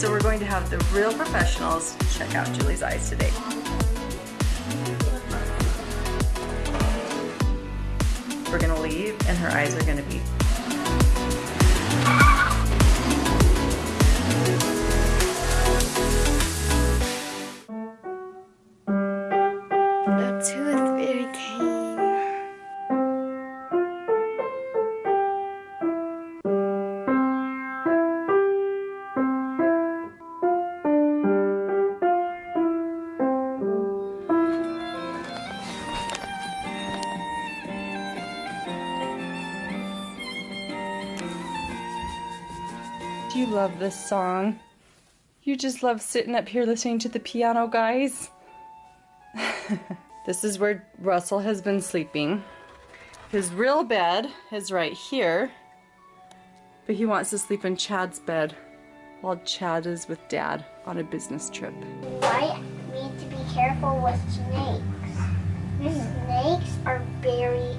So we're going to have the real professionals check out Julie's eyes today. We're gonna leave and her eyes are gonna be you love this song? You just love sitting up here listening to the piano, guys? this is where Russell has been sleeping. His real bed is right here, but he wants to sleep in Chad's bed while Chad is with Dad on a business trip. I need to be careful with snakes. Snakes are very,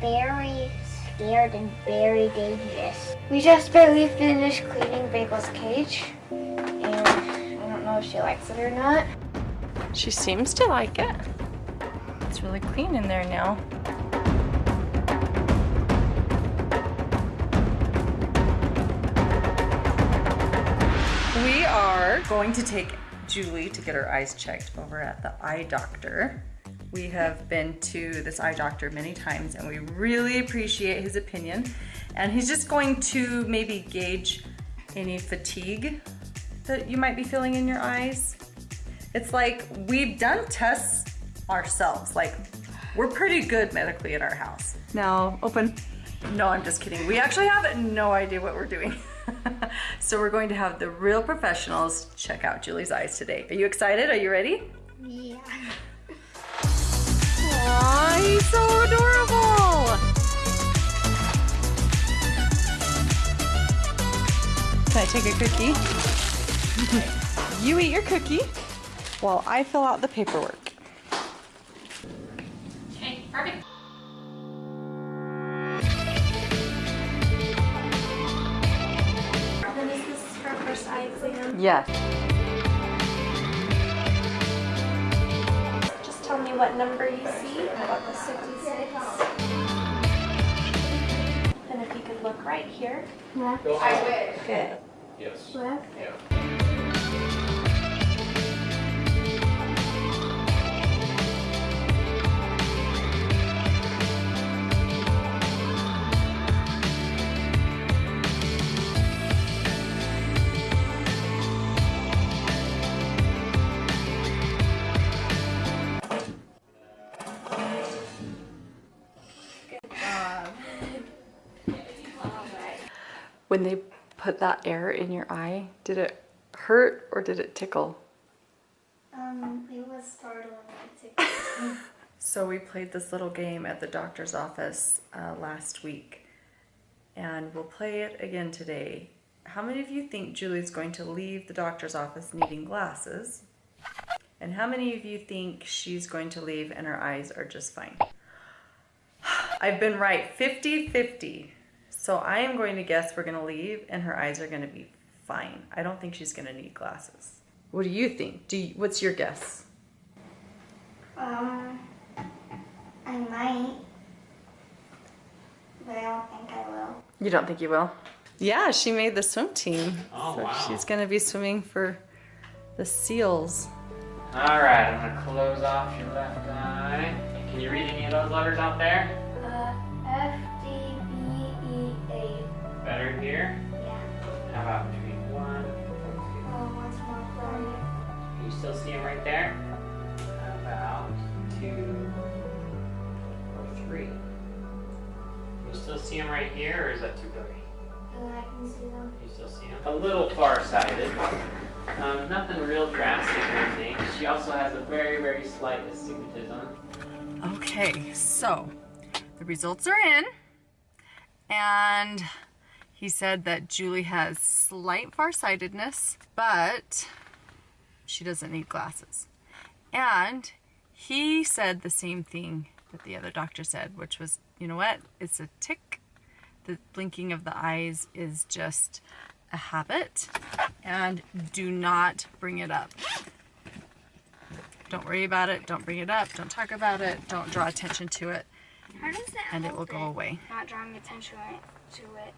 very scared and very dangerous. We just barely finished cleaning Bagel's cage, and I don't know if she likes it or not. She seems to like it. It's really clean in there now. We are going to take Julie to get her eyes checked over at the eye doctor. We have been to this eye doctor many times and we really appreciate his opinion. And he's just going to maybe gauge any fatigue that you might be feeling in your eyes. It's like we've done tests ourselves. Like we're pretty good medically at our house. Now open. No, I'm just kidding. We actually have no idea what we're doing. so we're going to have the real professionals check out Julie's eyes today. Are you excited? Are you ready? Yeah. Aw, he's so adorable. Can I take a cookie? you eat your cookie while I fill out the paperwork. Okay, perfect. And is her first eye exam? Yes. Me what number you see. About the 66. And if you could look right here. Left. I wish. Good. Yes. Left. Yeah. When they put that air in your eye, did it hurt or did it tickle? Um, it was startling. to- So we played this little game at the doctor's office uh, last week, and we'll play it again today. How many of you think Julie's going to leave the doctor's office needing glasses? And how many of you think she's going to leave and her eyes are just fine? I've been right 50-50. So I am going to guess we're going to leave and her eyes are going to be fine. I don't think she's going to need glasses. What do you think? Do you, what's your guess? Um, I might, but I don't think I will. You don't think you will? Yeah, she made the swim team. Oh, so wow. she's gonna be swimming for the seals. All right, I'm gonna close off your left eye. Can you read any of those letters out there? Right there? About two or three? Can you still see them right here, or is that too blurry? And I can see them. You still see them? A little far-sighted. Um, nothing real drastic or anything. She also has a very, very slight astigmatism. Okay, so the results are in, and he said that Julie has slight farsightedness, but she doesn't need glasses. And he said the same thing that the other doctor said, which was, you know what, it's a tic. The blinking of the eyes is just a habit and do not bring it up. Don't worry about it. Don't bring it up. Don't talk about it. Don't draw attention to it. How does that And it will go away. Not drawing attention to it.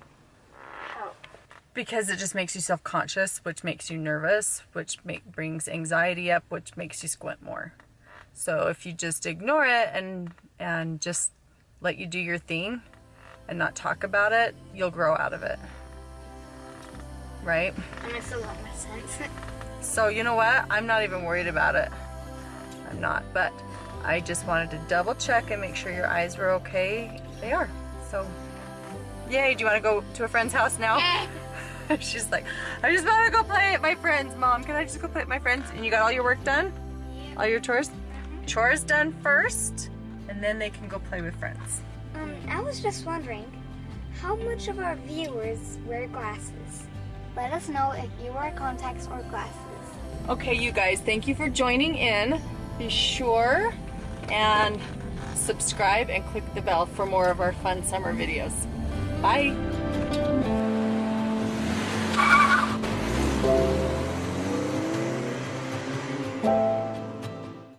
Help. Because it just makes you self-conscious, which makes you nervous, which make, brings anxiety up, which makes you squint more. So if you just ignore it and and just let you do your thing and not talk about it, you'll grow out of it. Right? That makes a lot more sense. So you know what? I'm not even worried about it. I'm not, but I just wanted to double check and make sure your eyes were okay. They are. So, yay. Do you want to go to a friend's house now? She's like, I just want to go play at my friend's. Mom, can I just go play at my friend's? And you got all your work done? All your chores? Chores done first, and then they can go play with friends. Um, I was just wondering, how much of our viewers wear glasses? Let us know if you wear contacts or glasses. Okay, you guys, thank you for joining in. Be sure and subscribe and click the bell for more of our fun summer videos. Bye. Thank you.